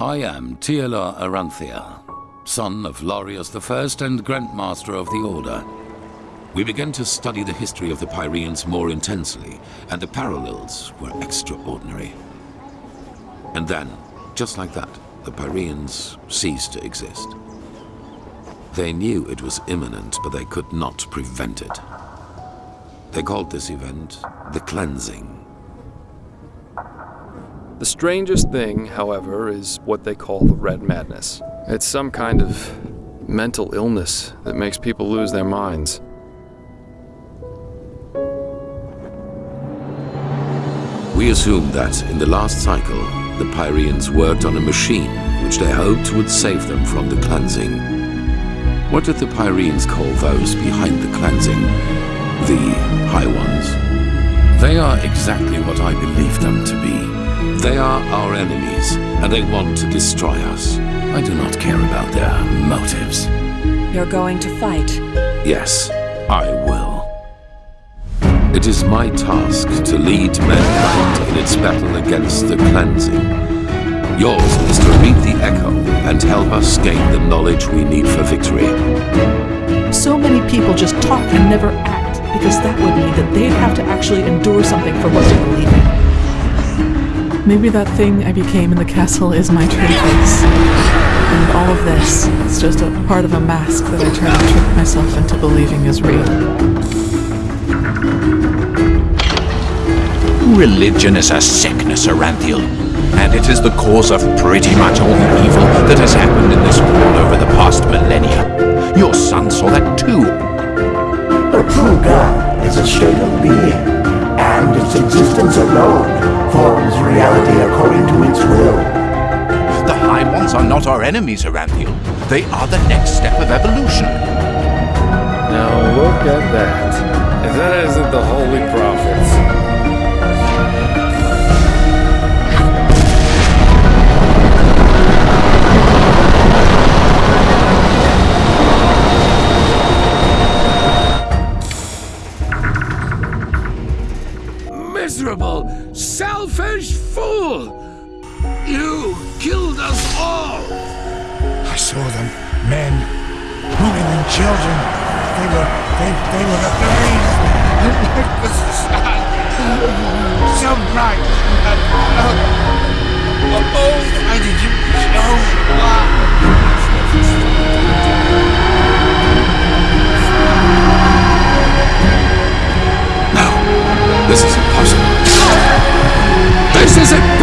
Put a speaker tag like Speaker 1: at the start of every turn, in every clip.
Speaker 1: I am Tialar Aranthia, son of Larius I and Grandmaster of the Order. We began to study the history of the Pyreans more intensely, and the parallels were extraordinary. And then, just like that, the Pyreans ceased to exist. They knew it was imminent, but they could not prevent it. They called this event the Cleansing.
Speaker 2: The strangest thing, however, is what they call the Red Madness. It's some kind of mental illness that makes people lose their minds.
Speaker 1: We assume that in the last cycle, the Pyreans worked on a machine which they hoped would save them from the cleansing. What did the Pyreans call those behind the cleansing? The High Ones. They are exactly what I believe them to be. They are our enemies, and they want to destroy us. I do not care about their motives.
Speaker 3: You're going to fight?
Speaker 1: Yes, I will. It is my task to lead mankind in its battle against the cleansing. Yours is to read the Echo and help us gain the knowledge we need for victory.
Speaker 4: So many people just talk and never act, because that would mean that they'd have to actually endure something for what they believe in. Maybe that thing I became in the castle is my true face. And all of this is just a part of a mask that I try to trick myself into believing is real.
Speaker 5: Religion is a sickness, Aranthiel, and it is the cause of pretty much all the evil that has happened in this world over the past millennia. Your son saw that too.
Speaker 6: A true God is a state of being and its existence alone forms reality according to its will.
Speaker 5: The High Ones are not our enemies, Aranthiel. They are the next step of evolution.
Speaker 2: Now look at that. If that isn't the Holy Prophets.
Speaker 1: Miserable, selfish fool! You killed us all!
Speaker 7: I saw them, men, women and children. They were, they, they were the sun. So bright and oh, oh, why did you show?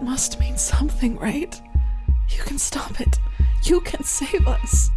Speaker 4: That must mean something, right? You can stop it. You can save us.